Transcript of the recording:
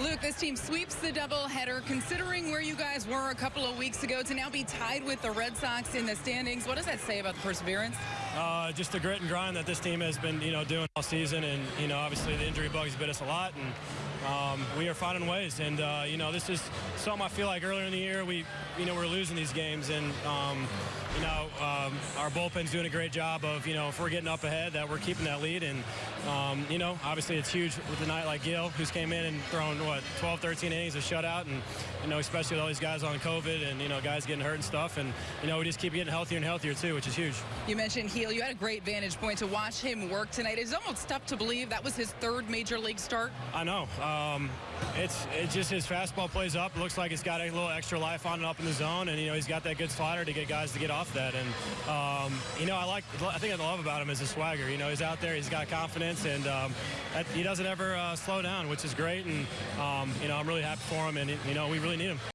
Luke, this team sweeps the doubleheader. Considering where you guys were a couple of weeks ago to now be tied with the Red Sox in the standings, what does that say about the perseverance? Uh, just the grit and grind that this team has been, you know, doing all season, and you know, obviously the injury bugs bit us a lot, and um, we are finding ways. And uh, you know, this is something I feel like earlier in the year we, you know, we're losing these games, and um, you know, um, our bullpen's doing a great job of, you know, if we're getting up ahead, that we're keeping that lead, and um, you know, obviously it's huge with a night like Gil, who's came in and thrown what 12, 13 innings of shutout, and you know, especially with all these guys on COVID and you know, guys getting hurt and stuff, and you know, we just keep getting healthier and healthier too, which is huge. You mentioned Gil. You had a great vantage point to watch him work tonight. It's almost tough to believe that was his third major league start. I know. Um, it's it's just his fastball plays up. Looks like it's got a little extra life on it up in the zone, and you know he's got that good slider to get guys to get off that. And um, you know I like I think I love about him is his swagger. You know he's out there, he's got confidence, and um, that, he doesn't ever uh, slow down, which is great. And um, you know I'm really happy for him, and you know we really need him.